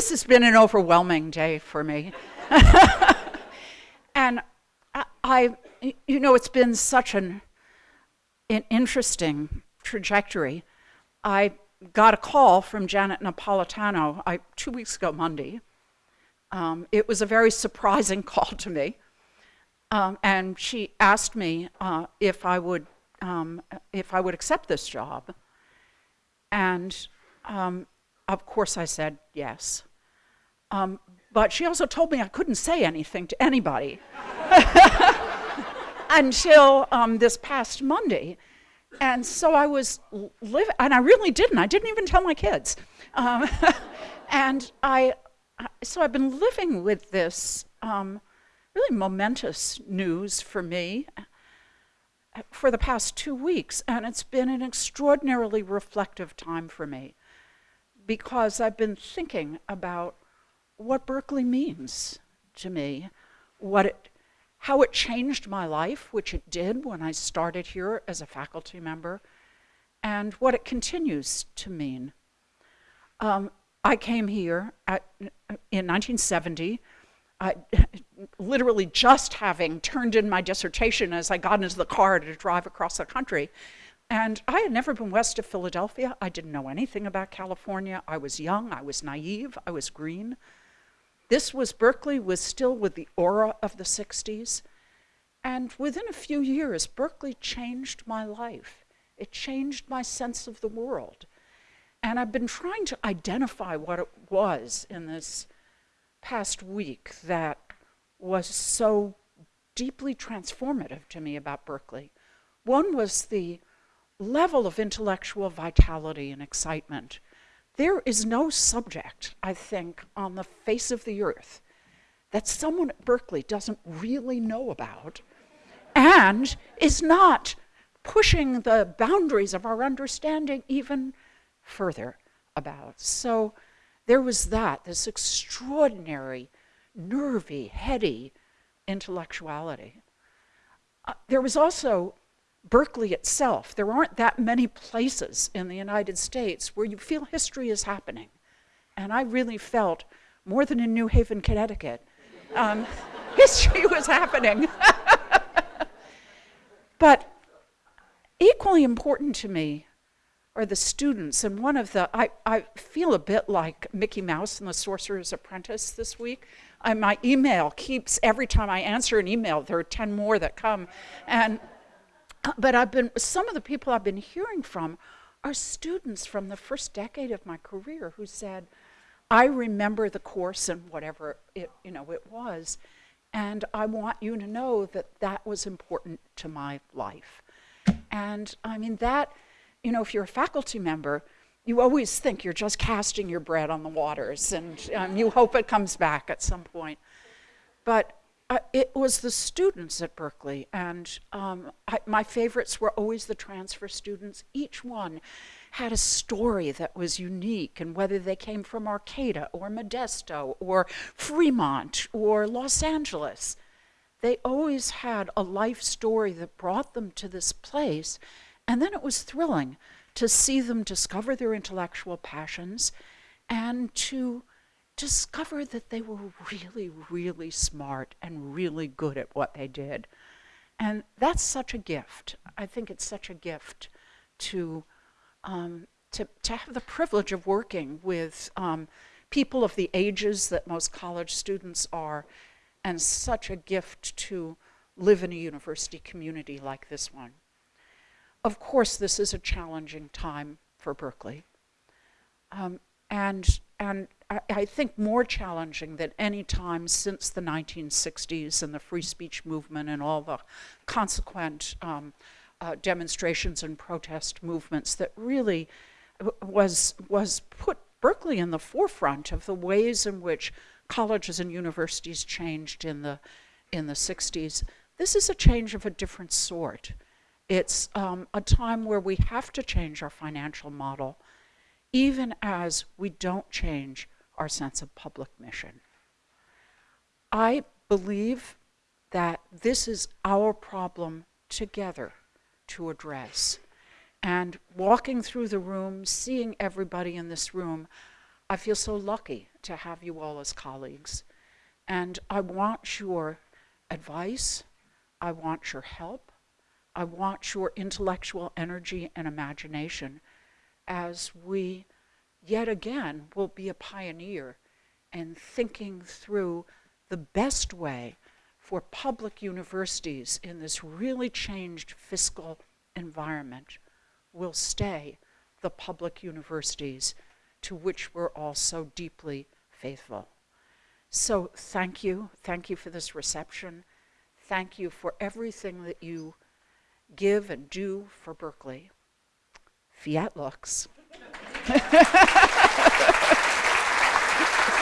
this has been an overwhelming day for me. and I, you know, it's been such an, an interesting trajectory. I got a call from Janet Napolitano I, two weeks ago, Monday. Um, it was a very surprising call to me. Um, and she asked me uh, if I would um, if I would accept this job. And um, of course, I said yes. Um, but she also told me I couldn't say anything to anybody until um, this past Monday. And so I was living, and I really didn't. I didn't even tell my kids. Um, and I, so I've been living with this um, really momentous news for me uh, for the past two weeks, and it's been an extraordinarily reflective time for me because I've been thinking about what Berkeley means to me, what it, how it changed my life, which it did when I started here as a faculty member, and what it continues to mean. Um, I came here at, in 1970, I, literally just having turned in my dissertation as I got into the car to drive across the country. And I had never been west of Philadelphia. I didn't know anything about California. I was young, I was naive, I was green. This was Berkeley was still with the aura of the 60s. And within a few years, Berkeley changed my life. It changed my sense of the world. And I've been trying to identify what it was in this past week that was so deeply transformative to me about Berkeley. One was the level of intellectual vitality and excitement there is no subject, I think, on the face of the earth that someone at Berkeley doesn't really know about and is not pushing the boundaries of our understanding even further about. So there was that, this extraordinary, nervy, heady intellectuality. Uh, there was also Berkeley itself, there aren't that many places in the United States where you feel history is happening. And I really felt, more than in New Haven, Connecticut, um, history was happening. but equally important to me are the students. And one of the, I, I feel a bit like Mickey Mouse and the Sorcerer's Apprentice this week. I, my email keeps, every time I answer an email, there are 10 more that come. And but I've been, some of the people I've been hearing from are students from the first decade of my career who said, I remember the course and whatever it, you know, it was, and I want you to know that that was important to my life. And I mean, that, you know, if you're a faculty member, you always think you're just casting your bread on the waters and um, you hope it comes back at some point. But uh, it was the students at Berkeley, and um, I, my favorites were always the transfer students. Each one had a story that was unique, and whether they came from Arcata or Modesto or Fremont or Los Angeles, they always had a life story that brought them to this place. And then it was thrilling to see them discover their intellectual passions and to discovered that they were really, really smart and really good at what they did. And that's such a gift. I think it's such a gift to, um, to, to have the privilege of working with um, people of the ages that most college students are, and such a gift to live in a university community like this one. Of course, this is a challenging time for Berkeley. Um, and, and I, think more challenging than any time since the 1960s and the free speech movement and all the consequent um, uh, demonstrations and protest movements that really was, was put Berkeley in the forefront of the ways in which colleges and universities changed in the, in the 60s. This is a change of a different sort. It's um, a time where we have to change our financial model, even as we don't change our sense of public mission. I believe that this is our problem together to address. And walking through the room, seeing everybody in this room, I feel so lucky to have you all as colleagues. And I want your advice, I want your help, I want your intellectual energy and imagination as we yet again will be a pioneer in thinking through the best way for public universities in this really changed fiscal environment will stay the public universities to which we're all so deeply faithful. So thank you. Thank you for this reception. Thank you for everything that you give and do for Berkeley. Fiat lux.